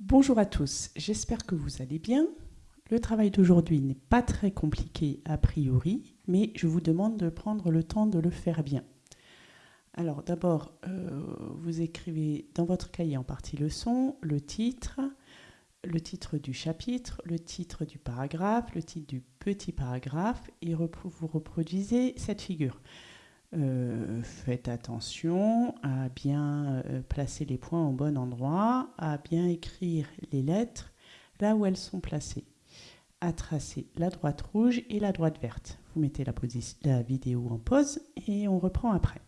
Bonjour à tous, j'espère que vous allez bien. Le travail d'aujourd'hui n'est pas très compliqué a priori, mais je vous demande de prendre le temps de le faire bien. Alors d'abord, euh, vous écrivez dans votre cahier en partie leçon le titre, le titre du chapitre, le titre du paragraphe, le titre du petit paragraphe et vous reproduisez cette figure. Euh, faites attention à bien euh, placer les points au bon endroit, à bien écrire les lettres là où elles sont placées, à tracer la droite rouge et la droite verte. Vous mettez la, la vidéo en pause et on reprend après.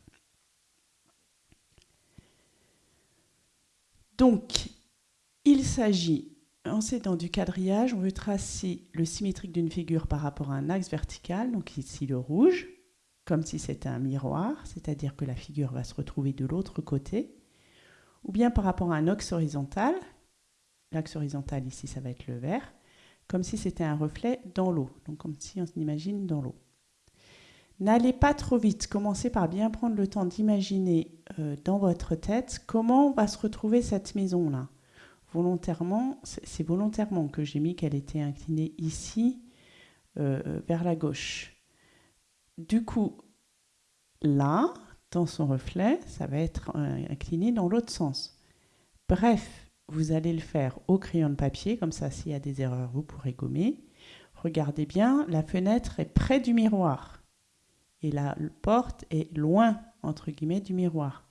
Donc, il s'agit, en s'aidant du quadrillage, on veut tracer le symétrique d'une figure par rapport à un axe vertical, donc ici le rouge, comme si c'était un miroir, c'est-à-dire que la figure va se retrouver de l'autre côté, ou bien par rapport à un axe horizontal, l'axe horizontal ici ça va être le vert, comme si c'était un reflet dans l'eau, donc comme si on s'imagine dans l'eau. N'allez pas trop vite, commencez par bien prendre le temps d'imaginer euh, dans votre tête comment va se retrouver cette maison-là. Volontairement, c'est volontairement que j'ai mis qu'elle était inclinée ici euh, vers la gauche. Du coup, là, dans son reflet, ça va être incliné dans l'autre sens. Bref, vous allez le faire au crayon de papier, comme ça, s'il y a des erreurs, vous pourrez gommer. Regardez bien, la fenêtre est près du miroir et la porte est loin, entre guillemets, du miroir.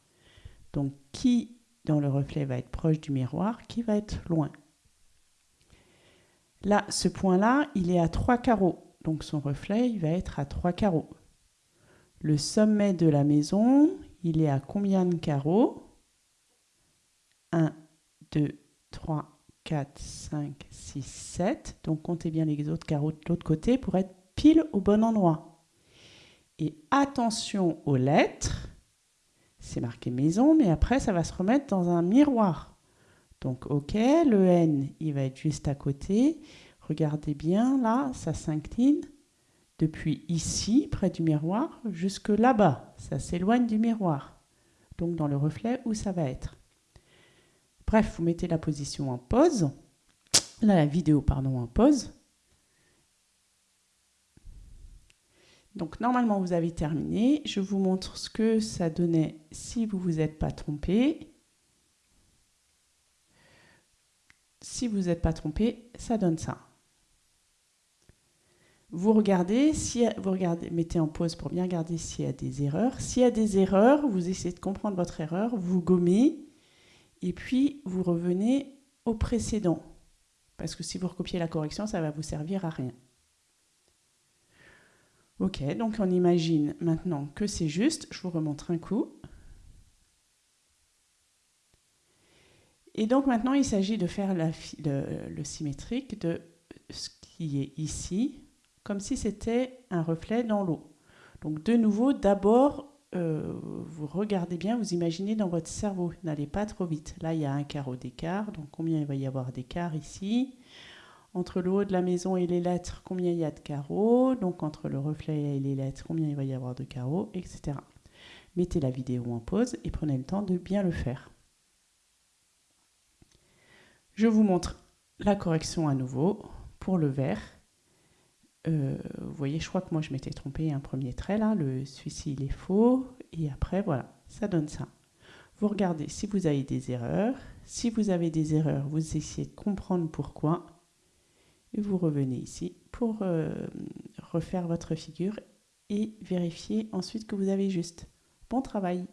Donc, qui dans le reflet va être proche du miroir, qui va être loin? Là, ce point-là, il est à trois carreaux. Donc, son reflet, il va être à trois carreaux. Le sommet de la maison, il est à combien de carreaux? 1, 2, 3, 4, 5, 6, 7. Donc comptez bien les autres carreaux de l'autre côté pour être pile au bon endroit. Et attention aux lettres. C'est marqué maison, mais après ça va se remettre dans un miroir. Donc ok, le N, il va être juste à côté. Regardez bien, là, ça s'incline depuis ici, près du miroir, jusque là-bas. Ça s'éloigne du miroir, donc dans le reflet où ça va être. Bref, vous mettez la position en pause, la vidéo, pardon, en pause. Donc normalement, vous avez terminé. Je vous montre ce que ça donnait si vous ne vous êtes pas trompé. Si vous n'êtes pas trompé, ça donne ça. Vous regardez, si vous regardez, mettez en pause pour bien regarder s'il y a des erreurs. S'il y a des erreurs, vous essayez de comprendre votre erreur, vous gommez, et puis vous revenez au précédent. Parce que si vous recopiez la correction, ça va vous servir à rien. Ok, donc on imagine maintenant que c'est juste. Je vous remontre un coup. Et donc maintenant, il s'agit de faire le symétrique de ce qui est ici, comme si c'était un reflet dans l'eau. Donc de nouveau, d'abord, euh, vous regardez bien, vous imaginez dans votre cerveau, n'allez pas trop vite. Là, il y a un carreau d'écart, donc combien il va y avoir d'écart ici? Entre le haut de la maison et les lettres, combien il y a de carreaux? Donc entre le reflet et les lettres, combien il va y avoir de carreaux, etc. Mettez la vidéo en pause et prenez le temps de bien le faire. Je vous montre la correction à nouveau pour le vert. Euh, vous voyez, je crois que moi je m'étais trompé un premier trait là, le celui-ci il est faux, et après voilà, ça donne ça. Vous regardez si vous avez des erreurs, si vous avez des erreurs, vous essayez de comprendre pourquoi, et vous revenez ici pour euh, refaire votre figure et vérifier ensuite que vous avez juste. Bon travail